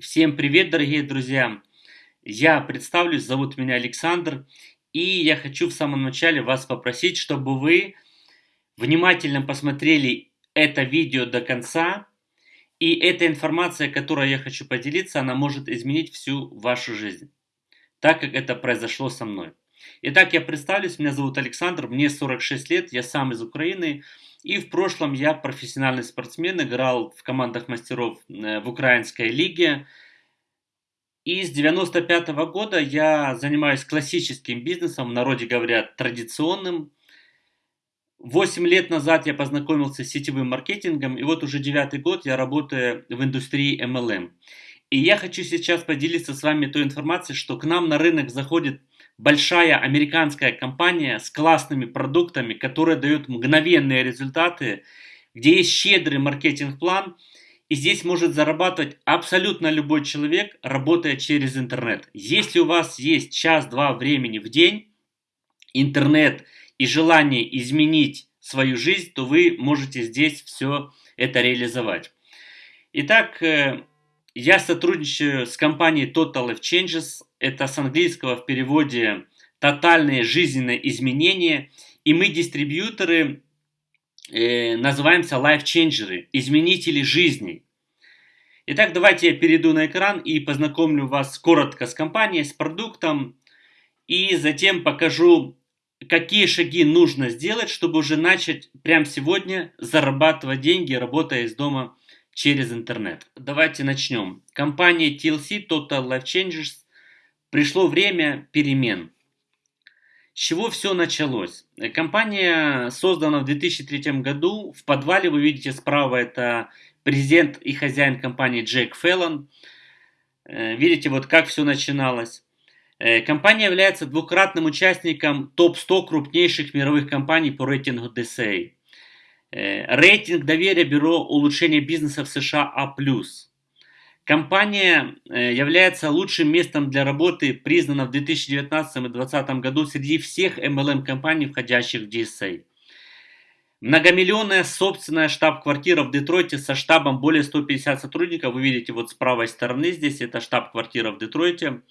Всем привет, дорогие друзья! Я представлюсь, зовут меня Александр, и я хочу в самом начале вас попросить, чтобы вы внимательно посмотрели это видео до конца, и эта информация, которой я хочу поделиться, она может изменить всю вашу жизнь, так как это произошло со мной. Итак, я представлюсь, меня зовут Александр, мне 46 лет, я сам из Украины, и в прошлом я профессиональный спортсмен, играл в командах мастеров э, в украинской лиге. И с 95 -го года я занимаюсь классическим бизнесом, в народе говорят традиционным. Восемь лет назад я познакомился с сетевым маркетингом, и вот уже девятый год я работаю в индустрии MLM. И я хочу сейчас поделиться с вами той информацией, что к нам на рынок заходит большая американская компания с классными продуктами, которая дает мгновенные результаты, где есть щедрый маркетинг-план, и здесь может зарабатывать абсолютно любой человек, работая через интернет. Если у вас есть час-два времени в день, интернет и желание изменить свою жизнь, то вы можете здесь все это реализовать. Итак, э, я сотрудничаю с компанией Total Life Changes. Это с английского в переводе «тотальные жизненные изменения». И мы дистрибьюторы, э, называемся Life Changers, изменители жизни. Итак, давайте я перейду на экран и познакомлю вас коротко с компанией, с продуктом. И затем покажу, какие шаги нужно сделать, чтобы уже начать прямо сегодня зарабатывать деньги, работая из дома через интернет. Давайте начнем. Компания TLC Total Life Changes пришло время перемен. С чего все началось? Компания создана в 2003 году. В подвале вы видите справа это президент и хозяин компании Джек Феллон. Э, видите, вот как все начиналось. Э, компания является двукратным участником топ-100 крупнейших мировых компаний по рейтингу DCA. Э, рейтинг доверия Бюро улучшения бизнеса в США А+. Компания э, является лучшим местом для работы, признана в 2019 и 2020 году среди всех MLM-компаний, входящих в DSA. Многомиллионная собственная штаб-квартира в Детройте со штабом более 150 сотрудников. Вы видите вот с правой стороны здесь, это штаб-квартира в Детройте.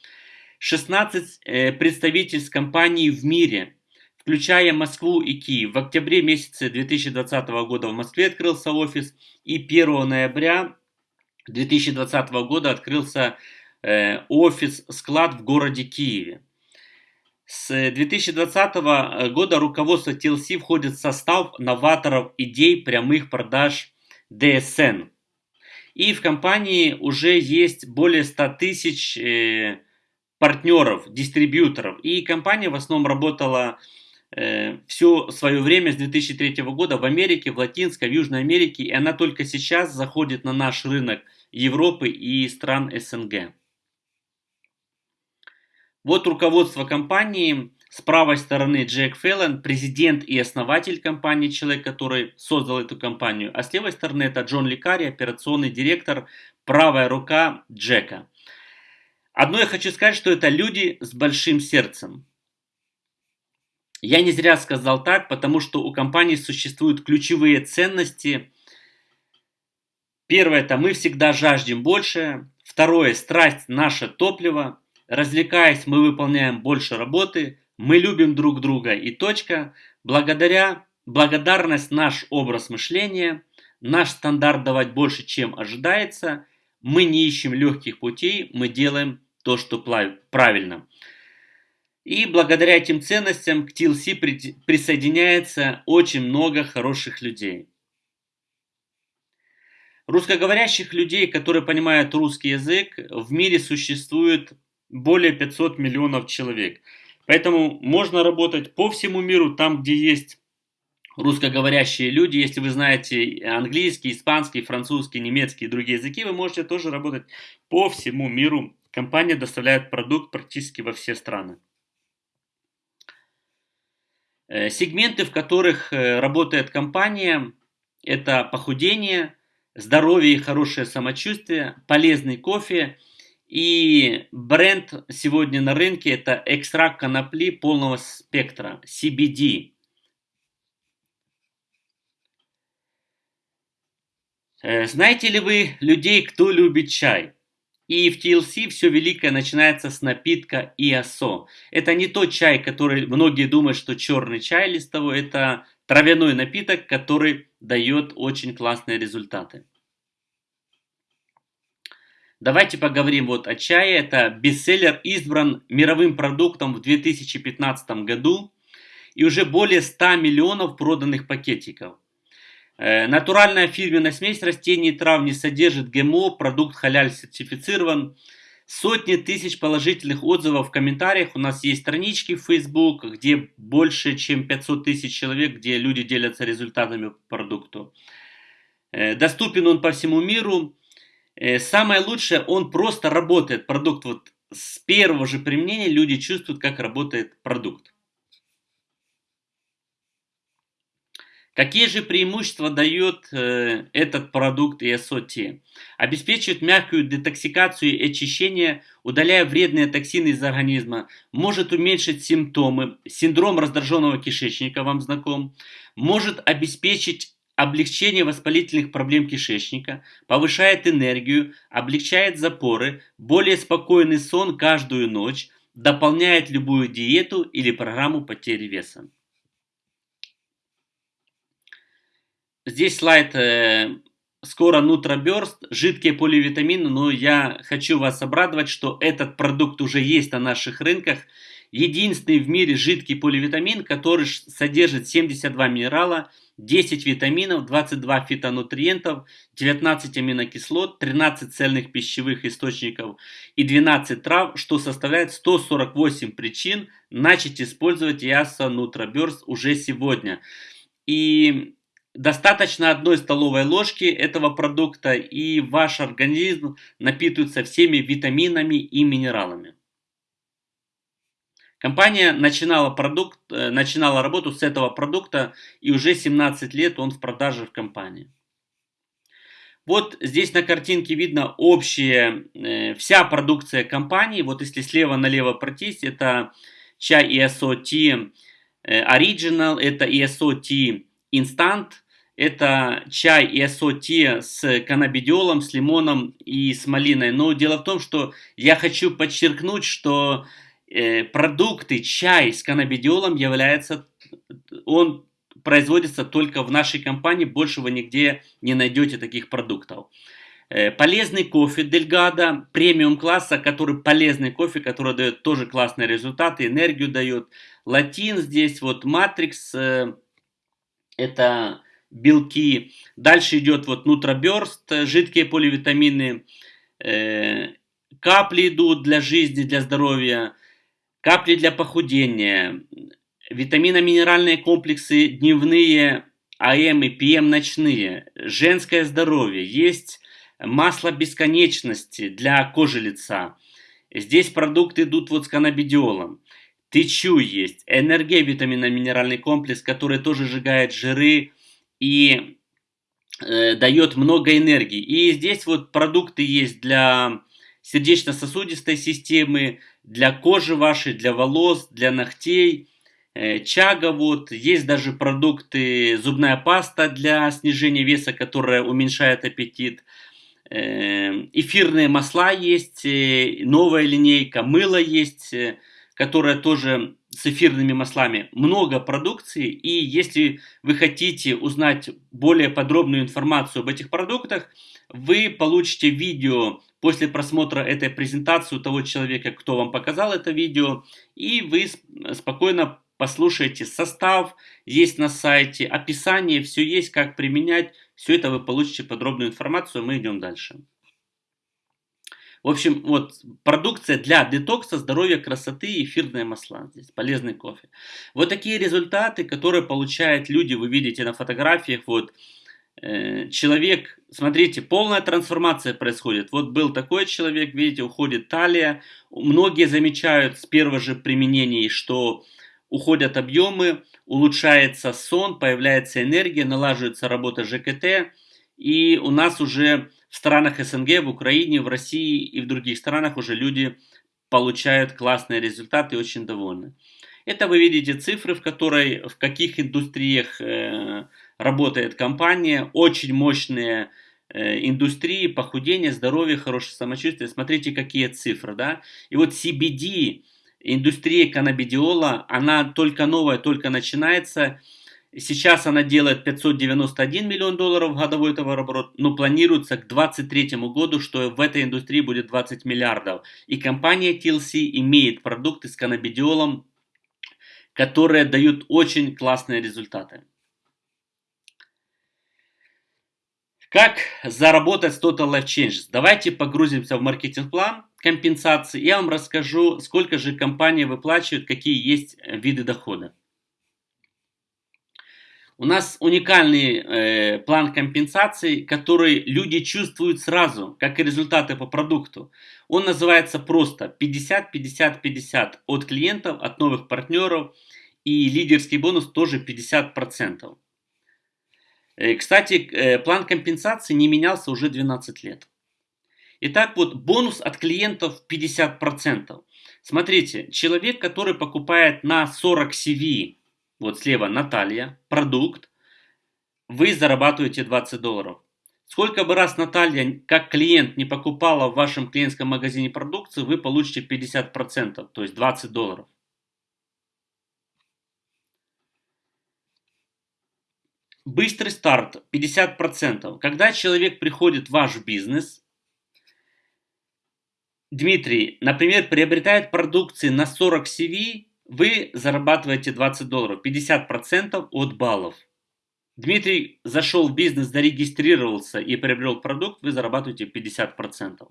16 э, представительств компаний в мире включая Москву и Киев. В октябре месяце 2020 года в Москве открылся офис, и 1 ноября 2020 года открылся э, офис-склад в городе Киеве. С 2020 года руководство TLC входит в состав новаторов идей прямых продаж DSN. И в компании уже есть более 100 тысяч э, партнеров, дистрибьюторов. И компания в основном работала э, все свое время с 2003 года в Америке, в Латинской, в Южной Америке, и она только сейчас заходит на наш рынок Европы и стран СНГ. Вот руководство компании. С правой стороны Джек Феллон, президент и основатель компании, человек, который создал эту компанию. А с левой стороны это Джон Ликари, операционный директор, правая рука Джека. Одно я хочу сказать, что это люди с большим сердцем. Я не зря сказал так, потому что у компании существуют ключевые ценности. Первое – это мы всегда жаждем больше. Второе – страсть – наше топливо. Развлекаясь, мы выполняем больше работы. Мы любим друг друга и точка. Благодаря благодарность – наш образ мышления. Наш стандарт давать больше, чем ожидается. Мы не ищем легких путей, мы делаем то, что правильно. И благодаря этим ценностям к TLC присоединяется очень много хороших людей. Русскоговорящих людей, которые понимают русский язык, в мире существует более 500 миллионов человек. Поэтому можно работать по всему миру, там, где есть русскоговорящие люди. Если вы знаете английский, испанский, французский, немецкий и другие языки, вы можете тоже работать по всему миру. Компания доставляет продукт практически во все страны. Э, сегменты, в которых э, работает компания, это похудение, здоровье и хорошее самочувствие, полезный кофе и бренд сегодня на рынке это экстракт конопли полного спектра, CBD. Э, знаете ли вы людей, кто любит чай? И в TLC все великое начинается с напитка ИАСО. Это не тот чай, который многие думают, что черный чай листовой. Это травяной напиток, который дает очень классные результаты. Давайте поговорим вот о чае. Это бестселлер избран мировым продуктом в 2015 году и уже более 100 миллионов проданных пакетиков. Э, натуральная фирменная смесь растений и трав не содержит ГМО, продукт халяль сертифицирован. Сотни тысяч положительных отзывов в комментариях. У нас есть странички в Facebook, где больше чем 500 тысяч человек, где люди делятся результатами продукту. Э, доступен он по всему миру. Э, самое лучшее, он просто работает. Продукт вот с первого же применения люди чувствуют, как работает продукт. Какие же преимущества дает э, этот продукт ESOT? Обеспечивает мягкую детоксикацию и очищение, удаляя вредные токсины из организма, может уменьшить симптомы, синдром раздраженного кишечника вам знаком, может обеспечить облегчение воспалительных проблем кишечника, повышает энергию, облегчает запоры, более спокойный сон каждую ночь, дополняет любую диету или программу потери веса. Здесь слайд э, скоро Нутроберст, жидкие поливитамины, но я хочу вас обрадовать, что этот продукт уже есть на наших рынках. Единственный в мире жидкий поливитамин, который содержит 72 минерала, 10 витаминов, 22 фитонутриентов, 19 аминокислот, 13 цельных пищевых источников и 12 трав, что составляет 148 причин начать использовать Яса Нутроберст уже сегодня. И Достаточно одной столовой ложки этого продукта и ваш организм напитывается всеми витаминами и минералами. Компания начинала, продукт, э, начинала работу с этого продукта и уже 17 лет он в продаже в компании. Вот здесь на картинке видно общая, э, вся продукция компании. Вот если слева налево пройтись, это чай ESOT э, Original, это ESOT Instant, это чай и ассоти с каннабидиолом, с лимоном и с малиной. Но дело в том, что я хочу подчеркнуть, что э, продукты чай с каннабидиолом является, он производится только в нашей компании, больше вы нигде не найдете таких продуктов. Э, полезный кофе Дельгада, премиум класса, который полезный кофе, который дает тоже классные результаты, энергию дает. Латин здесь, вот Матрикс, э, это белки. Дальше идет вот нутроберст, жидкие поливитамины, э, капли идут для жизни, для здоровья, капли для похудения, витамино-минеральные комплексы дневные, АМ и ПМ ночные, женское здоровье, есть масло бесконечности для кожи лица. Здесь продукты идут вот с каннабидиолом. Тычу есть, энергия витамино-минеральный комплекс, который тоже сжигает жиры, и э, дает много энергии. И здесь вот продукты есть для сердечно-сосудистой системы, для кожи вашей, для волос, для ногтей. Э, чага вот, есть даже продукты, зубная паста для снижения веса, которая уменьшает аппетит. Э, эфирные масла есть, э, новая линейка, мыло есть, э, которая тоже с эфирными маслами много продукции, и если вы хотите узнать более подробную информацию об этих продуктах, вы получите видео после просмотра этой презентации у того человека, кто вам показал это видео, и вы спокойно послушаете состав, есть на сайте, описание, все есть, как применять, все это вы получите подробную информацию, мы идем дальше. В общем, вот продукция для детокса, здоровья, красоты, эфирные масла. Здесь полезный кофе. Вот такие результаты, которые получают люди, вы видите на фотографиях. Вот э, человек, смотрите, полная трансформация происходит. Вот был такой человек, видите, уходит талия. Многие замечают с первого же применения, что уходят объемы, улучшается сон, появляется энергия, налаживается работа ЖКТ. И у нас уже в странах СНГ, в Украине, в России и в других странах уже люди получают классные результаты и очень довольны. Это вы видите цифры, в, которой, в каких индустриях э, работает компания. Очень мощные э, индустрии, похудение, здоровье, хорошее самочувствие. Смотрите, какие цифры, да. И вот CBD, индустрия каннабидиола, она только новая, только начинается. Сейчас она делает 591 миллион долларов годовой товарооборот, но планируется к 2023 году, что в этой индустрии будет 20 миллиардов. И компания TLC имеет продукты с каннабидиолом, которые дают очень классные результаты. Как заработать с Total Life Changes? Давайте погрузимся в маркетинг-план компенсации. Я вам расскажу, сколько же компания выплачивает, какие есть виды дохода. У нас уникальный э, план компенсации, который люди чувствуют сразу, как и результаты по продукту. Он называется просто 50-50-50 от клиентов, от новых партнеров. И лидерский бонус тоже 50%. Э, кстати, э, план компенсации не менялся уже 12 лет. Итак, вот бонус от клиентов 50%. Смотрите, человек, который покупает на 40 CV, вот слева Наталья, продукт, вы зарабатываете 20 долларов. Сколько бы раз Наталья, как клиент, не покупала в вашем клиентском магазине продукцию, вы получите 50%, то есть 20 долларов. Быстрый старт 50%. Когда человек приходит в ваш бизнес, Дмитрий, например, приобретает продукции на 40 CV, вы зарабатываете 20 долларов, 50% от баллов. Дмитрий зашел в бизнес, зарегистрировался и приобрел продукт, вы зарабатываете 50%.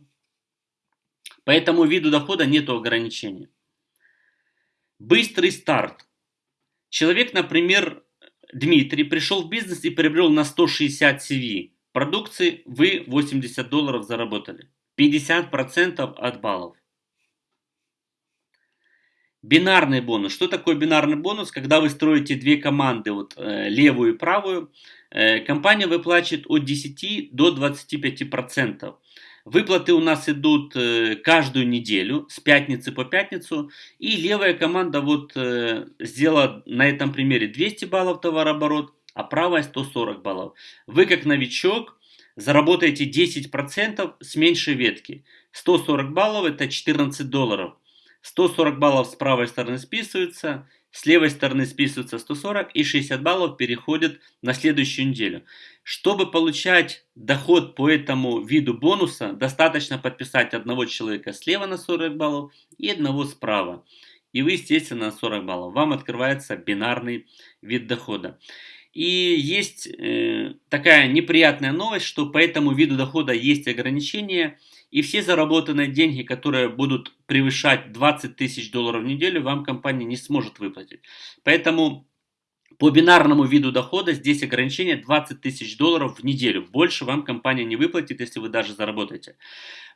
По этому виду дохода нет ограничения. Быстрый старт. Человек, например, Дмитрий пришел в бизнес и приобрел на 160 CV продукции, вы 80 долларов заработали. 50% от баллов. Бинарный бонус. Что такое бинарный бонус? Когда вы строите две команды, вот э, левую и правую, э, компания выплачивает от 10 до 25%. Выплаты у нас идут э, каждую неделю, с пятницы по пятницу. И левая команда вот сделала на этом примере 200 баллов товарооборот, а правая 140 баллов. Вы как новичок заработаете 10% с меньшей ветки. 140 баллов это 14 долларов. 140 баллов с правой стороны списываются, с левой стороны списываются 140 и 60 баллов переходят на следующую неделю. Чтобы получать доход по этому виду бонуса, достаточно подписать одного человека слева на 40 баллов и одного справа. И вы, естественно, на 40 баллов. Вам открывается бинарный вид дохода. И есть э, такая неприятная новость, что по этому виду дохода есть ограничения – и все заработанные деньги, которые будут превышать 20 тысяч долларов в неделю, вам компания не сможет выплатить. Поэтому по бинарному виду дохода здесь ограничение 20 тысяч долларов в неделю. Больше вам компания не выплатит, если вы даже заработаете.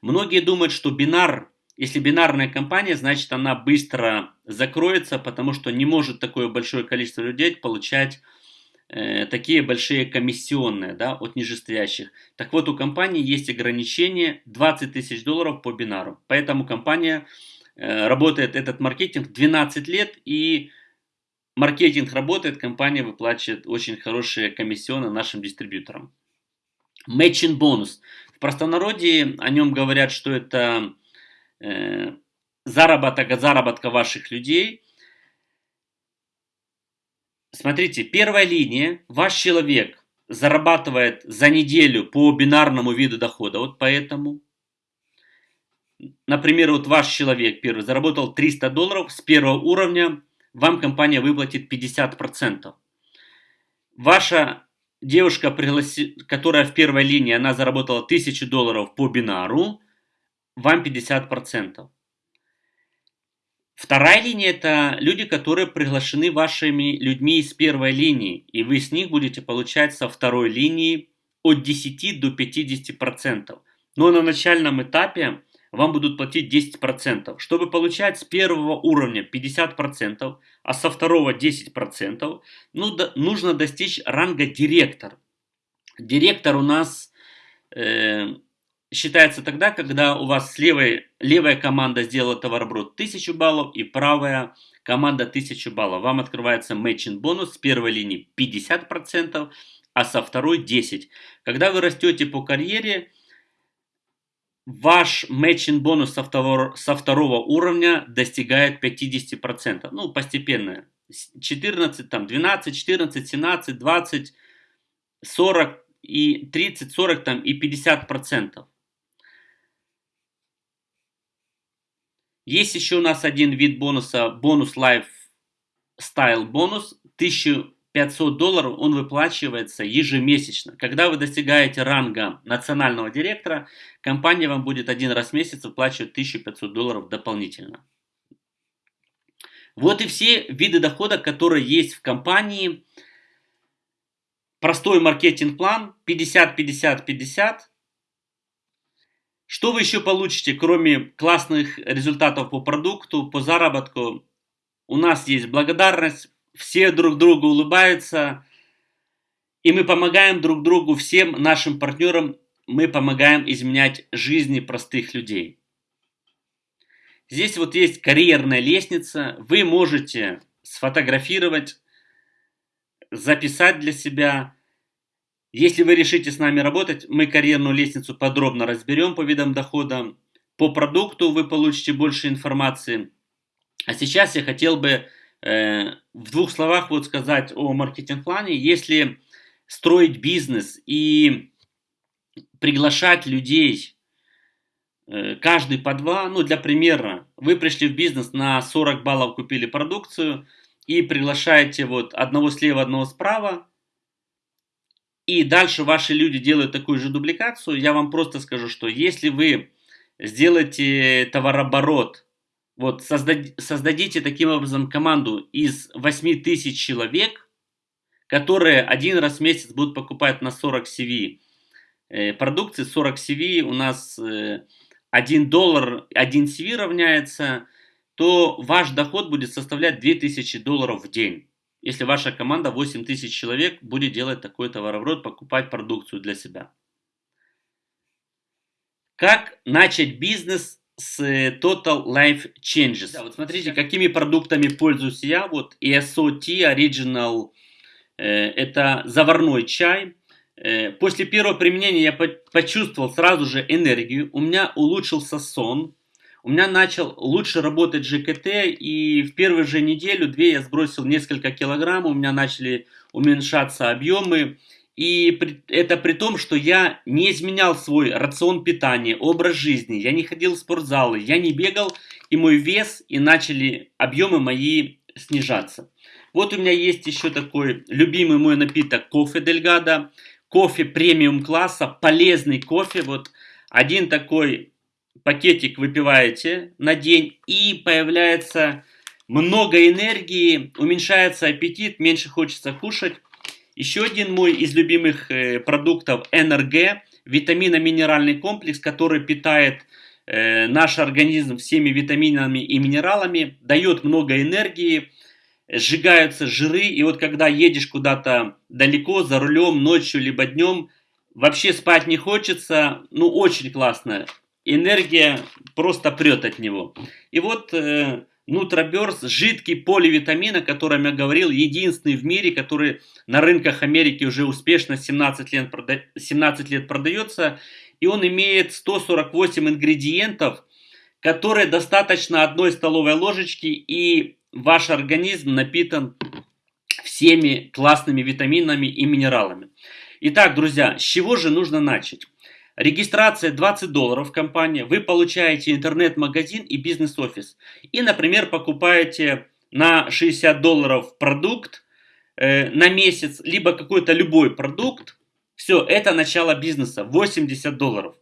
Многие думают, что бинар, если бинарная компания, значит она быстро закроется, потому что не может такое большое количество людей получать Э, такие большие комиссионные да, от нижестоящих. Так вот, у компании есть ограничение 20 тысяч долларов по бинару. Поэтому компания э, работает этот маркетинг 12 лет и маркетинг работает, компания выплачивает очень хорошие комиссионы нашим дистрибьюторам. Matching бонус. В простонародье о нем говорят, что это э, заработок от заработка ваших людей – Смотрите, первая линия, ваш человек зарабатывает за неделю по бинарному виду дохода, вот поэтому. Например, вот ваш человек первый заработал 300 долларов с первого уровня, вам компания выплатит 50%. Ваша девушка, которая в первой линии, она заработала 1000 долларов по бинару, вам 50%. Вторая линия – это люди, которые приглашены вашими людьми из первой линии, и вы с них будете получать со второй линии от 10 до 50%. Но на начальном этапе вам будут платить 10%. Чтобы получать с первого уровня 50%, а со второго 10%, ну, да, нужно достичь ранга директор. Директор у нас э, считается тогда, когда у вас левой, левая команда сделала товарооборот 1000 баллов и правая команда 1000 баллов. Вам открывается matching бонус с первой линии 50% а со второй 10. Когда вы растете по карьере, ваш matching бонус со второго, со второго уровня достигает 50%. Ну, постепенно. 14, там, 12, 14, 17, 20, 40 и 30, 40 там, и 50%. Есть еще у нас один вид бонуса, бонус Life Style бонус, 1500 долларов, он выплачивается ежемесячно. Когда вы достигаете ранга национального директора, компания вам будет один раз в месяц выплачивать 1500 долларов дополнительно. Вот и все виды дохода, которые есть в компании. Простой маркетинг-план 50-50-50 что вы еще получите, кроме классных результатов по продукту, по заработку? У нас есть благодарность, все друг другу улыбаются, и мы помогаем друг другу, всем нашим партнерам, мы помогаем изменять жизни простых людей. Здесь вот есть карьерная лестница, вы можете сфотографировать, записать для себя, если вы решите с нами работать, мы карьерную лестницу подробно разберем по видам дохода. По продукту вы получите больше информации. А сейчас я хотел бы э, в двух словах вот сказать о маркетинг-плане. Если строить бизнес и приглашать людей э, каждый по два, ну для примера, вы пришли в бизнес на 40 баллов купили продукцию и приглашаете вот одного слева, одного справа, и дальше ваши люди делают такую же дубликацию, я вам просто скажу, что если вы сделаете товарооборот, вот создад, создадите таким образом команду из 8 тысяч человек, которые один раз в месяц будут покупать на 40 CV э, продукции, 40 CV у нас э, 1 доллар, 1 CV равняется, то ваш доход будет составлять 2000 долларов в день если ваша команда 8 тысяч человек будет делать такой товарооборот, покупать продукцию для себя. Как начать бизнес с э, Total Life Changes? Да, вот смотрите, какими продуктами пользуюсь я. Вот ESO Tea Original, э, это заварной чай. Э, после первого применения я почувствовал сразу же энергию, у меня улучшился сон, у меня начал лучше работать ЖКТ, и в первую же неделю-две я сбросил несколько килограмм, у меня начали уменьшаться объемы, и это при том, что я не изменял свой рацион питания, образ жизни, я не ходил в спортзалы, я не бегал, и мой вес, и начали объемы мои снижаться. Вот у меня есть еще такой любимый мой напиток кофе Дельгада, кофе премиум класса, полезный кофе, вот один такой пакетик выпиваете на день и появляется много энергии, уменьшается аппетит, меньше хочется кушать. Еще один мой из любимых э, продуктов НРГ, витамино-минеральный комплекс, который питает э, наш организм всеми витаминами и минералами, дает много энергии, сжигаются жиры, и вот когда едешь куда-то далеко, за рулем, ночью, либо днем, вообще спать не хочется, ну очень классно энергия просто прет от него. И вот э, жидкий поливитамин, о котором я говорил, единственный в мире, который на рынках Америки уже успешно 17 лет, прода 17 лет продается. И он имеет 148 ингредиентов, которые достаточно одной столовой ложечки, и ваш организм напитан всеми классными витаминами и минералами. Итак, друзья, с чего же нужно начать? Регистрация 20 долларов в компании, вы получаете интернет-магазин и бизнес-офис. И, например, покупаете на 60 долларов продукт э, на месяц, либо какой-то любой продукт. Все, это начало бизнеса, 80 долларов.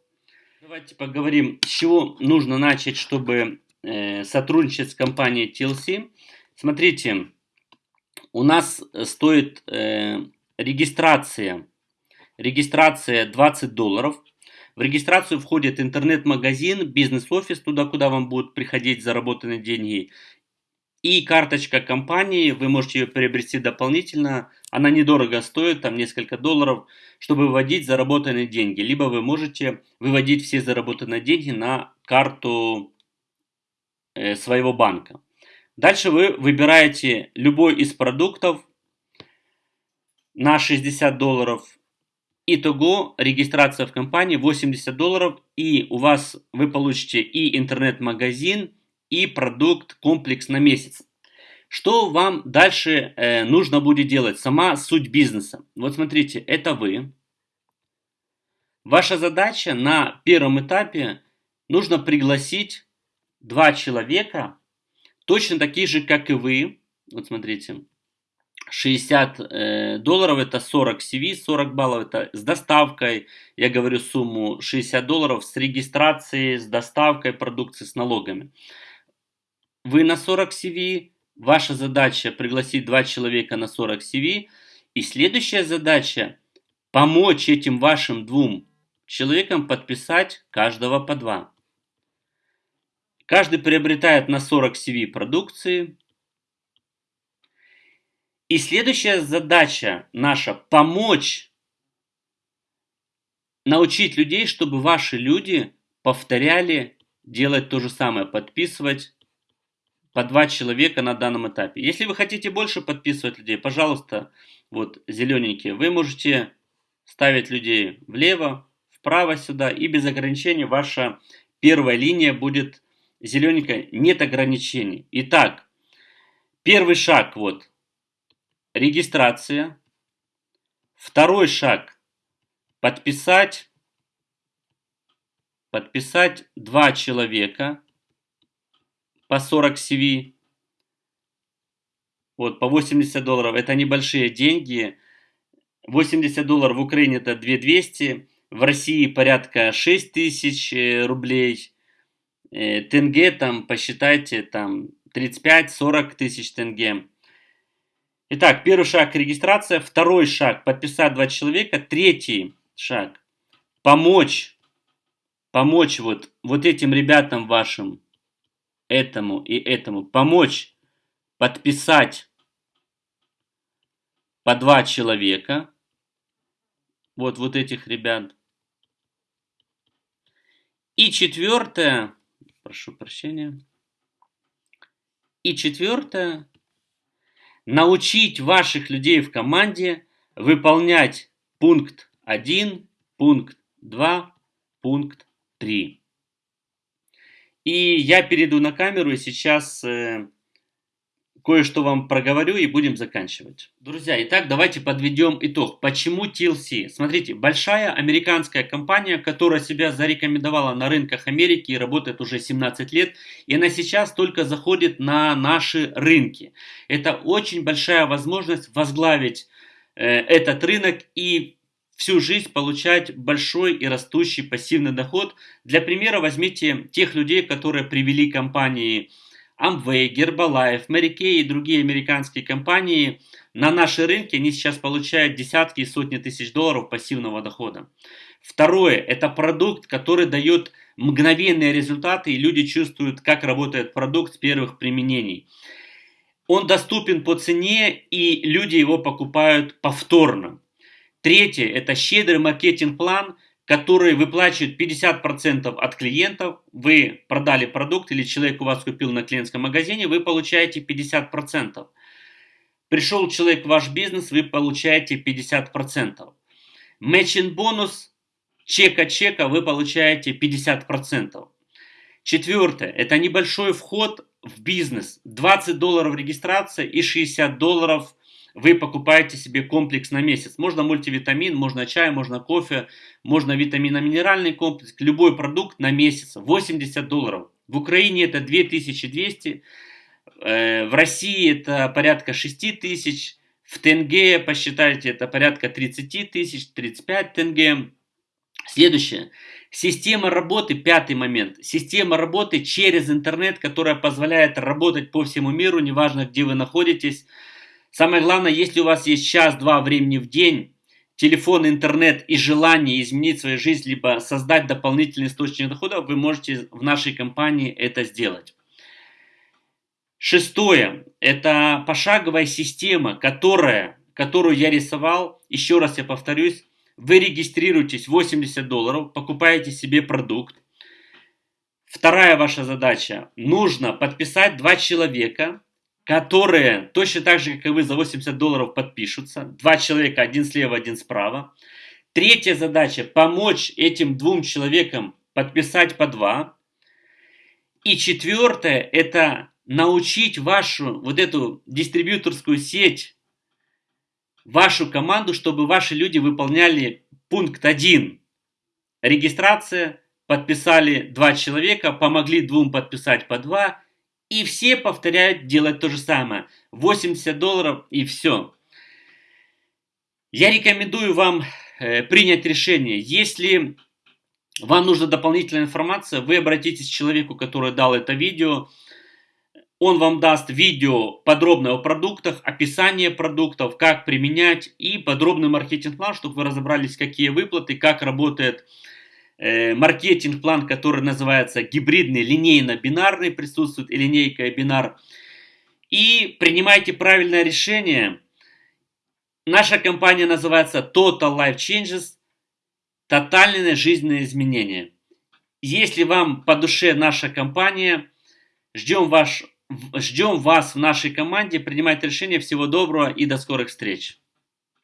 Давайте поговорим, с чего нужно начать, чтобы э, сотрудничать с компанией TLC. Смотрите, у нас стоит э, регистрация, регистрация 20 долларов. В регистрацию входит интернет-магазин, бизнес-офис, туда, куда вам будут приходить заработанные деньги, и карточка компании, вы можете ее приобрести дополнительно, она недорого стоит, там несколько долларов, чтобы выводить заработанные деньги. Либо вы можете выводить все заработанные деньги на карту э, своего банка. Дальше вы выбираете любой из продуктов, на 60 долларов. Итого регистрация в компании 80 долларов и у вас вы получите и интернет-магазин, и продукт комплекс на месяц. Что вам дальше э, нужно будет делать? Сама суть бизнеса. Вот смотрите, это вы. Ваша задача на первом этапе нужно пригласить два человека, точно такие же, как и вы. Вот смотрите. 60 э, долларов это 40 CV, 40 баллов это с доставкой, я говорю сумму 60 долларов с регистрацией, с доставкой продукции, с налогами. Вы на 40 CV, ваша задача пригласить два человека на 40 CV, и следующая задача помочь этим вашим двум человекам подписать каждого по два. Каждый приобретает на 40 CV продукции, и следующая задача наша – помочь научить людей, чтобы ваши люди повторяли делать то же самое, подписывать по два человека на данном этапе. Если вы хотите больше подписывать людей, пожалуйста, вот зелененькие, вы можете ставить людей влево, вправо сюда, и без ограничений ваша первая линия будет зелененькая, нет ограничений. Итак, первый шаг вот – регистрация. Второй шаг. Подписать, подписать два человека по 40 CV. Вот, по 80 долларов. Это небольшие деньги. 80 долларов в Украине это 2200. В России порядка 6 тысяч э, рублей. Э, тенге там, посчитайте, там 35-40 тысяч тенге. Итак, первый шаг – регистрация. Второй шаг – подписать два человека. Третий шаг – помочь, помочь вот, вот этим ребятам вашим, этому и этому, помочь подписать по два человека. Вот, вот этих ребят. И четвертое, прошу прощения. И четвертое, научить ваших людей в команде выполнять пункт 1, пункт 2, пункт 3. И я перейду на камеру и сейчас э, кое-что вам проговорю и будем заканчивать. Друзья, итак, давайте подведем итог. Почему TLC? Смотрите, большая американская компания, которая себя зарекомендовала на рынках Америки и работает уже 17 лет, и она сейчас только заходит на наши рынки. Это очень большая возможность возглавить э, этот рынок и всю жизнь получать большой и растущий пассивный доход. Для примера возьмите тех людей, которые привели компании Amway, Herbalife, Mary Kay и другие американские компании на наши рынки, они сейчас получают десятки и сотни тысяч долларов пассивного дохода. Второе, это продукт, который дает мгновенные результаты, и люди чувствуют, как работает продукт с первых применений. Он доступен по цене, и люди его покупают повторно. Третье, это щедрый маркетинг-план, который выплачивает 50% от клиентов. Вы продали продукт или человек у вас купил на клиентском магазине, вы получаете 50%. Пришел человек в ваш бизнес, вы получаете 50%. Мэчин бонус чека-чека вы получаете 50%. Четвертое, это небольшой вход в бизнес. 20 долларов регистрация и 60 долларов вы покупаете себе комплекс на месяц. Можно мультивитамин, можно чай, можно кофе, можно витаминно-минеральный комплекс, любой продукт на месяц. 80 долларов. В Украине это 2200, э, в России это порядка 6 тысяч, в тенге, посчитайте, это порядка 30 тысяч, 35 тенге. Следующее. Система работы, пятый момент. Система работы через интернет, которая позволяет работать по всему миру, неважно где вы находитесь. Самое главное, если у вас есть час-два времени в день, телефон, интернет и желание изменить свою жизнь, либо создать дополнительный источник дохода, вы можете в нашей компании это сделать. Шестое. Это пошаговая система, которая, которую я рисовал. Еще раз я повторюсь. Вы регистрируетесь 80 долларов, покупаете себе продукт. Вторая ваша задача. Нужно подписать два человека которые точно так же, как и вы, за 80 долларов подпишутся. Два человека, один слева, один справа. Третья задача – помочь этим двум человекам подписать по два. И четвертое – это научить вашу вот эту дистрибьюторскую сеть, вашу команду, чтобы ваши люди выполняли пункт 1. Регистрация, подписали два человека, помогли двум подписать по два, и все повторяют делать то же самое. 80 долларов и все. Я рекомендую вам э, принять решение. Если вам нужна дополнительная информация, вы обратитесь к человеку, который дал это видео. Он вам даст видео подробное о продуктах, описание продуктов, как применять и подробный маркетинг-план, чтобы вы разобрались, какие выплаты, как работает э, маркетинг-план, который называется гибридный, линейно-бинарный, присутствует и линейка, и бинар. И принимайте правильное решение. Наша компания называется Total Life Changes, тотальные жизненные изменения. Если вам по душе наша компания, ждем, ваш, ждем вас в нашей команде, принимайте решение. Всего доброго и до скорых встреч.